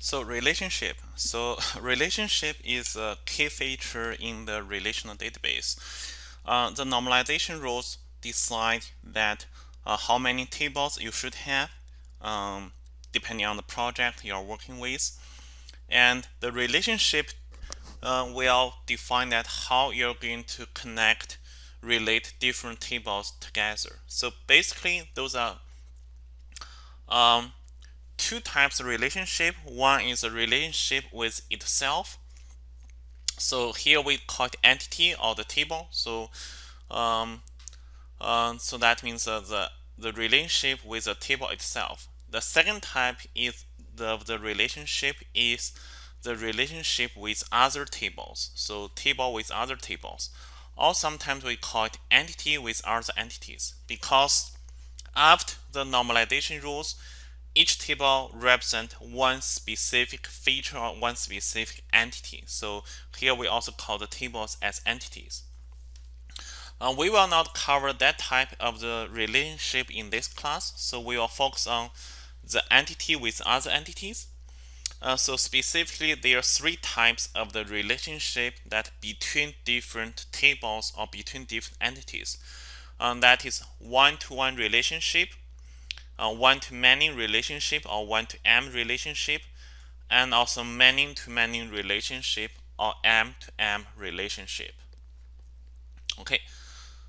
So relationship. So relationship is a key feature in the relational database. Uh, the normalization rules decide that uh, how many tables you should have um, depending on the project you're working with. And the relationship uh, will define that how you're going to connect, relate different tables together. So basically, those are um, two types of relationship. One is a relationship with itself. So here we call it entity or the table. So um, uh, so that means uh, the the relationship with the table itself. The second type is the the relationship is the relationship with other tables. So table with other tables. Or sometimes we call it entity with other entities because after the normalization rules, each table represents one specific feature or one specific entity. So here we also call the tables as entities. Uh, we will not cover that type of the relationship in this class, so we will focus on the entity with other entities. Uh, so specifically, there are three types of the relationship that between different tables or between different entities. Um, that is one-to-one -one relationship, one-to-many relationship or one-to-m relationship, and also many-to-many relationship or m-to-m relationship. Okay,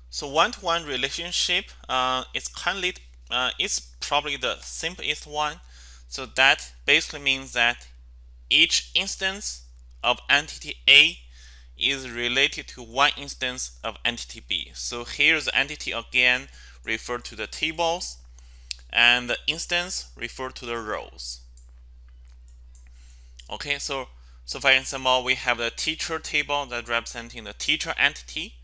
so one-to-one -one relationship uh, is currently uh, it's probably the simplest one. So that basically means that each instance of entity A is related to one instance of entity B. So here's entity again refer to the tables and the instance refer to the rows. Okay, so so for example, we have the teacher table that representing the teacher entity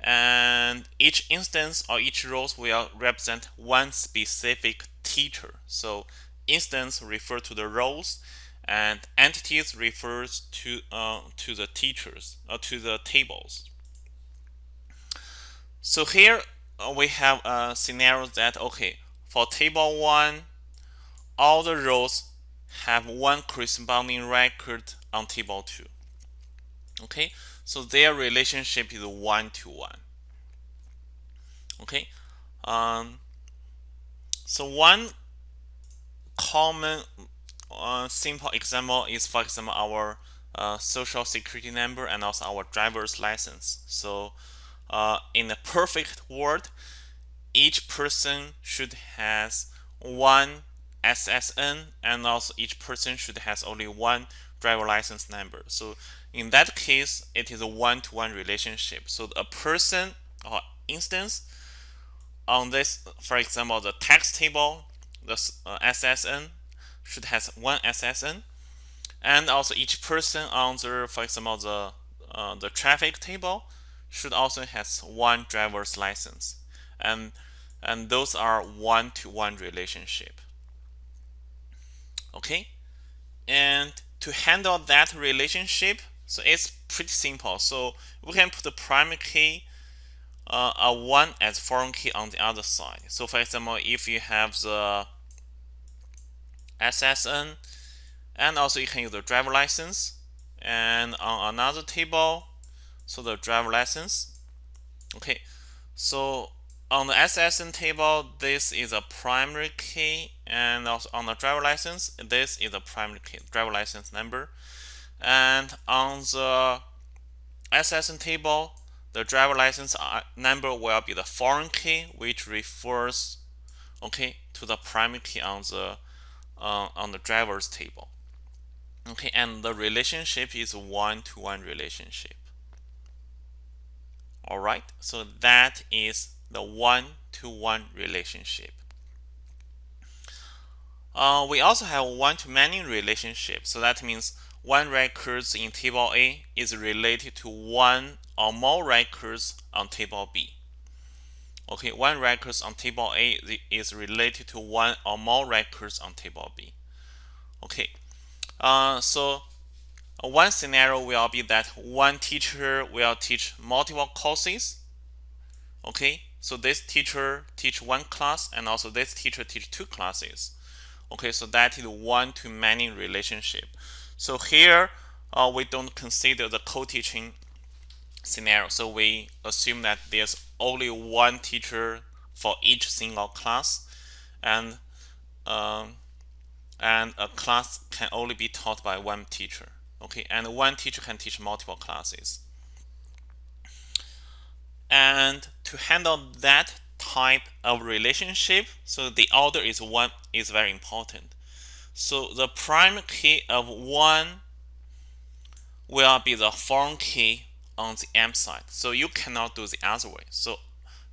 and each instance or each rows will represent one specific teacher. So instance refer to the rows and entities refers to uh, to the teachers or uh, to the tables. So here uh, we have a scenario that okay for table one, all the rows have one corresponding record on table two. Okay, so their relationship is one to one. Okay, um, so one common uh, simple example is, for example, our uh, social security number and also our driver's license. So uh, in a perfect world, each person should has one SSN and also each person should has only one driver license number. So in that case, it is a one-to-one -one relationship. So a person or instance on this, for example, the tax table, the uh, SSN should has one SSN, and also each person on the, for example, the uh, the traffic table should also has one driver's license, and and those are one-to-one -one relationship. Okay, and to handle that relationship, so it's pretty simple. So we can put the primary key uh, a one as foreign key on the other side. So for example, if you have the SSN, and also you can use the driver license, and on another table, so the driver license. Okay, so on the SSN table, this is a primary key, and also on the driver license, this is a primary key, driver license number. And on the SSN table, the driver license uh, number will be the foreign key, which refers, okay, to the primary key on the uh, on the driver's table. Okay, and the relationship is one-to-one -one relationship. All right, so that is the one-to-one -one relationship. Uh, we also have one-to-many relationship. So that means one records in table A is related to one or more records on table B. Okay, one records on table A is related to one or more records on table B. Okay, uh, so one scenario will be that one teacher will teach multiple courses. Okay, so this teacher teach one class and also this teacher teach two classes. Okay, so that is one-to-many relationship. So here uh, we don't consider the co-teaching scenario. So we assume that there's only one teacher for each single class, and um, and a class can only be taught by one teacher. Okay, and one teacher can teach multiple classes. And to handle that type of relationship, so the order is one is very important. So the prime key of one will be the foreign key on the M side. So you cannot do the other way. So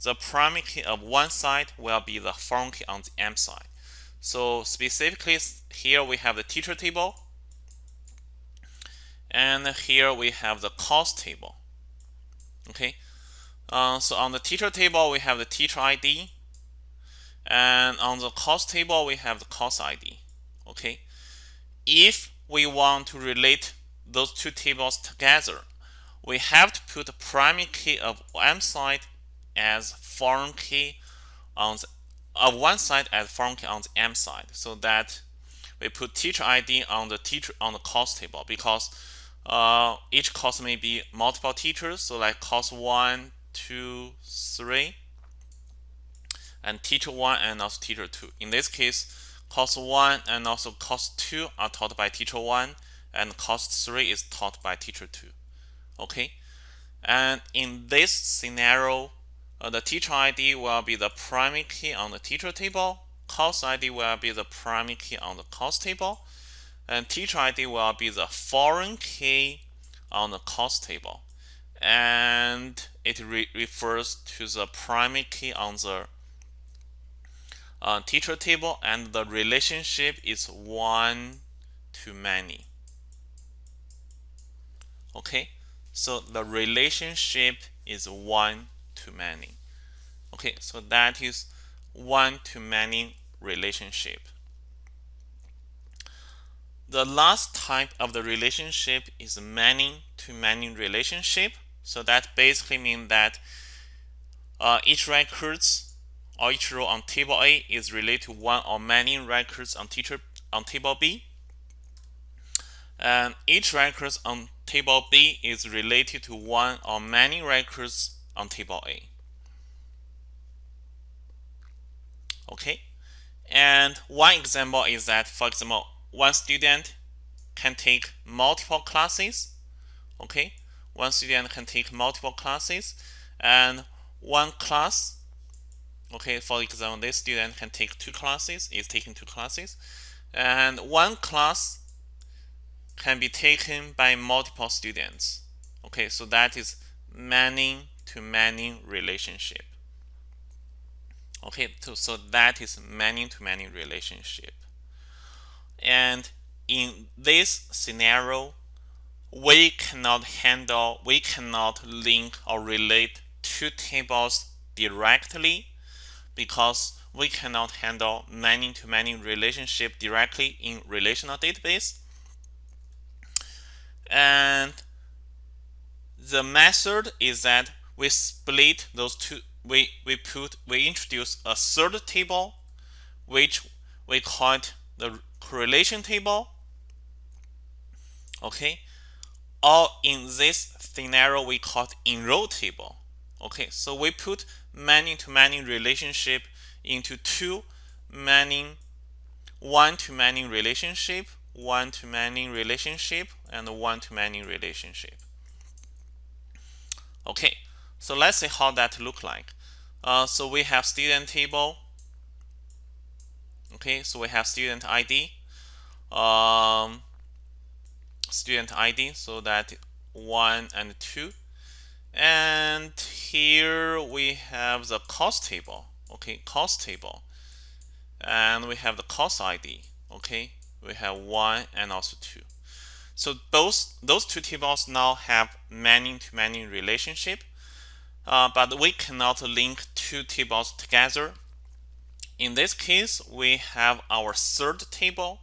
the primary key of one side will be the foreign key on the M side. So specifically here we have the teacher table and here we have the course table. Okay, uh, so on the teacher table we have the teacher ID and on the course table we have the course ID. Okay, if we want to relate those two tables together, we have to put the primary key of M side as foreign key on the of one side as foreign key on the M side. So that we put teacher ID on the teacher on the course table because uh, each course may be multiple teachers. So like course one two three and teacher one and also teacher two in this case course one and also course two are taught by teacher one and course three is taught by teacher two okay and in this scenario uh, the teacher ID will be the primary key on the teacher table. Course ID will be the primary key on the course table. And teacher ID will be the foreign key on the course table. And it re refers to the primary key on the uh, teacher table and the relationship is one to many. Okay, so the relationship is one to many. Okay, so that is one to many relationship. The last type of the relationship is many to many relationship. So that basically means that uh, each records or each row on table A is related to one or many records on teacher on table B. And each records on table B is related to one or many records on table A. Okay, and one example is that, for example, one student can take multiple classes. Okay, one student can take multiple classes, and one class. Okay, for example, this student can take two classes, is taking two classes, and one class can be taken by multiple students. Okay, so that is many to many relationship. Okay, so, so that is many to many relationship. And in this scenario, we cannot handle, we cannot link or relate two tables directly because we cannot handle many to many relationship directly in relational database. And the method is that we split those two we we put we introduce a third table which we call it the correlation table okay or in this scenario we call it enroll table okay so we put many to many relationship into two many one to many relationship one to many relationship and one to many relationship okay so let's see how that look like. Uh, so we have student table. Okay, so we have student ID. Um, student ID, so that one and two. And here we have the cost table. Okay, cost table. And we have the cost ID. Okay, we have one and also two. So those those two tables now have many to many relationship uh, but we cannot link two tables together. In this case, we have our third table,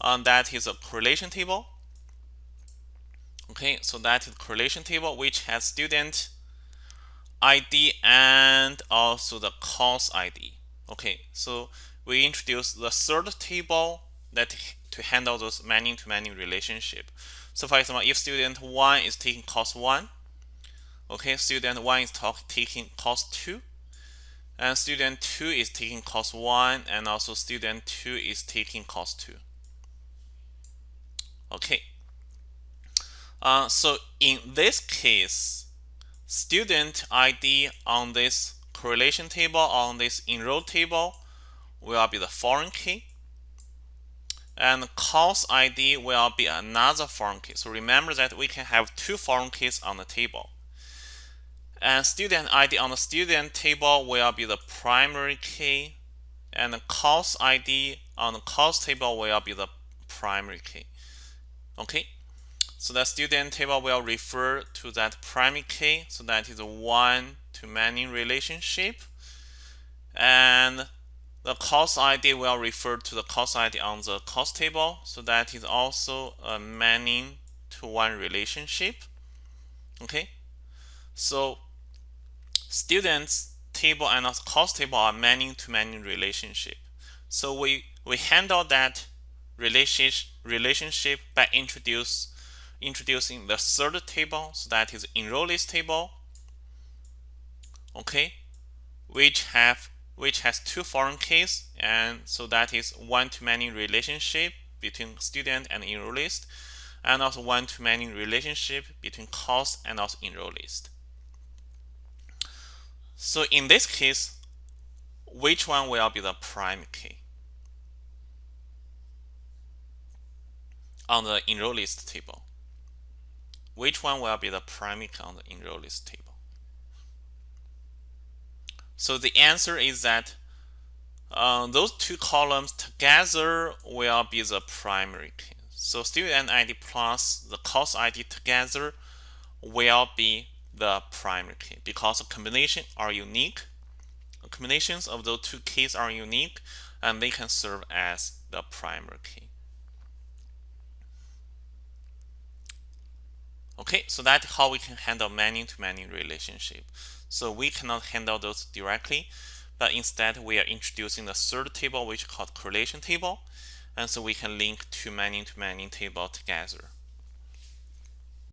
uh, that is a correlation table. Okay, so that is correlation table which has student ID and also the course ID. Okay, so we introduce the third table that to handle those many-to-many relationship. So for example, if student 1 is taking course 1, okay, student 1 is taking course 2, and student 2 is taking course 1, and also student 2 is taking course 2. Okay. Uh, so in this case, student ID on this correlation table, on this enroll table, will be the foreign key. And course ID will be another foreign key. So remember that we can have two foreign keys on the table. And student ID on the student table will be the primary key. And the course ID on the course table will be the primary key. Okay, so the student table will refer to that primary key. So that is a one to many relationship. And the course ID will refer to the course ID on the course table. So that is also a many to one relationship. Okay, so students table and course table are many to many relationship. So we we handle that relationship relationship by introduce introducing the third table. So that is enroll list table. Okay, which have which has two foreign keys and so that is one-to-many relationship between student and enroll list and also one-to-many relationship between course and also enroll list. So in this case, which one will be the prime key? On the enroll list table, which one will be the primary key on the enroll list table? So the answer is that uh, those two columns together will be the primary key. So student ID plus the course ID together will be the primary key because the combination are unique. The combinations of those two keys are unique and they can serve as the primary key. Okay, so that's how we can handle many-to-many -many relationship. So we cannot handle those directly, but instead we are introducing the third table, which is called correlation table. And so we can link two many-to-many -many table together.